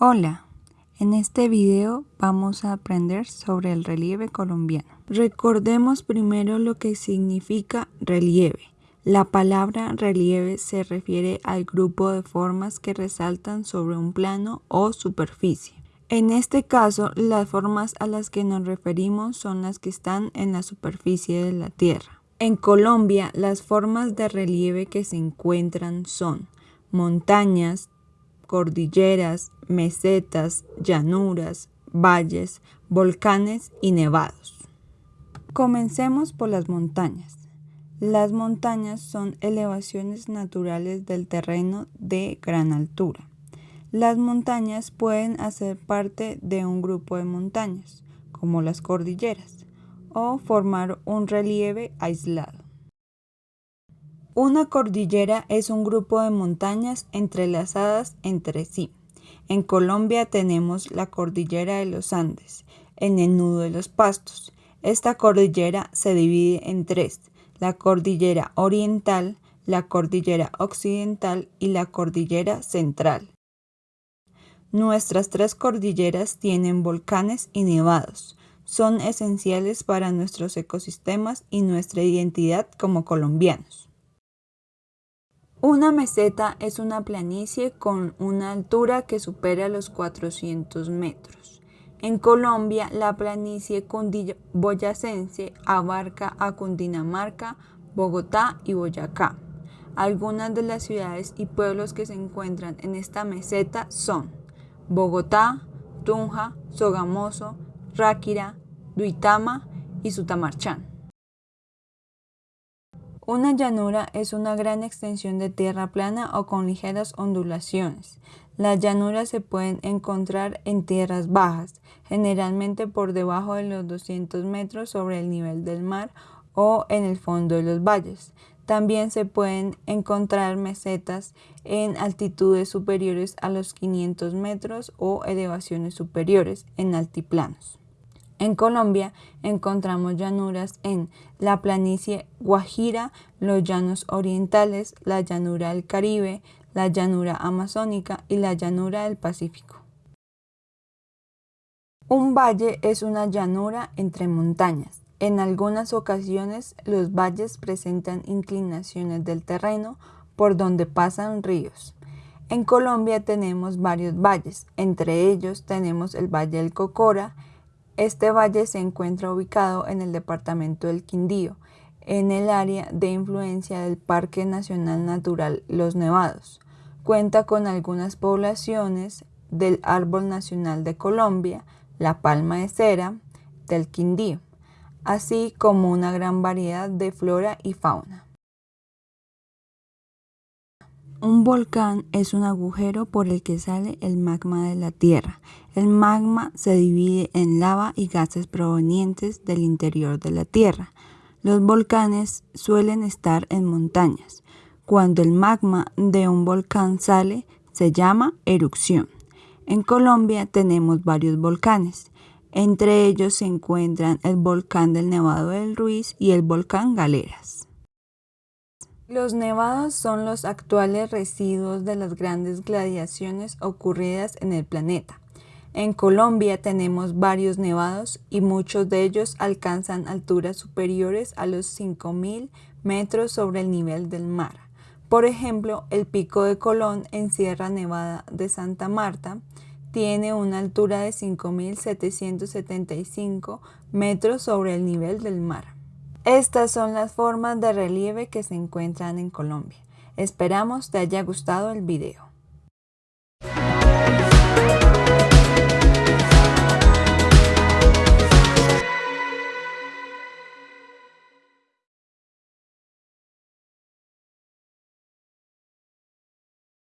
Hola, en este video vamos a aprender sobre el relieve colombiano. Recordemos primero lo que significa relieve. La palabra relieve se refiere al grupo de formas que resaltan sobre un plano o superficie. En este caso, las formas a las que nos referimos son las que están en la superficie de la Tierra. En Colombia, las formas de relieve que se encuentran son montañas, cordilleras, mesetas, llanuras, valles, volcanes y nevados. Comencemos por las montañas. Las montañas son elevaciones naturales del terreno de gran altura. Las montañas pueden hacer parte de un grupo de montañas, como las cordilleras, o formar un relieve aislado. Una cordillera es un grupo de montañas entrelazadas entre sí. En Colombia tenemos la cordillera de los Andes, en el nudo de los pastos. Esta cordillera se divide en tres, la cordillera oriental, la cordillera occidental y la cordillera central. Nuestras tres cordilleras tienen volcanes y nevados. Son esenciales para nuestros ecosistemas y nuestra identidad como colombianos. Una meseta es una planicie con una altura que supera los 400 metros. En Colombia, la planicie cundiboyacense abarca a Cundinamarca, Bogotá y Boyacá. Algunas de las ciudades y pueblos que se encuentran en esta meseta son Bogotá, Tunja, Sogamoso, Ráquira, Duitama y Sutamarchán. Una llanura es una gran extensión de tierra plana o con ligeras ondulaciones. Las llanuras se pueden encontrar en tierras bajas, generalmente por debajo de los 200 metros sobre el nivel del mar o en el fondo de los valles. También se pueden encontrar mesetas en altitudes superiores a los 500 metros o elevaciones superiores en altiplanos. En Colombia encontramos llanuras en la planicie Guajira, los llanos orientales, la llanura del Caribe, la llanura amazónica y la llanura del Pacífico. Un valle es una llanura entre montañas. En algunas ocasiones los valles presentan inclinaciones del terreno por donde pasan ríos. En Colombia tenemos varios valles, entre ellos tenemos el Valle del Cocora, este valle se encuentra ubicado en el departamento del Quindío, en el área de influencia del Parque Nacional Natural Los Nevados. Cuenta con algunas poblaciones del Árbol Nacional de Colombia, la palma de cera, del Quindío, así como una gran variedad de flora y fauna. Un volcán es un agujero por el que sale el magma de la Tierra. El magma se divide en lava y gases provenientes del interior de la Tierra. Los volcanes suelen estar en montañas. Cuando el magma de un volcán sale, se llama erupción. En Colombia tenemos varios volcanes. Entre ellos se encuentran el volcán del Nevado del Ruiz y el volcán Galeras. Los nevados son los actuales residuos de las grandes gladiaciones ocurridas en el planeta. En Colombia tenemos varios nevados y muchos de ellos alcanzan alturas superiores a los 5.000 metros sobre el nivel del mar. Por ejemplo, el Pico de Colón en Sierra Nevada de Santa Marta tiene una altura de 5.775 metros sobre el nivel del mar. Estas son las formas de relieve que se encuentran en Colombia. Esperamos te haya gustado el video.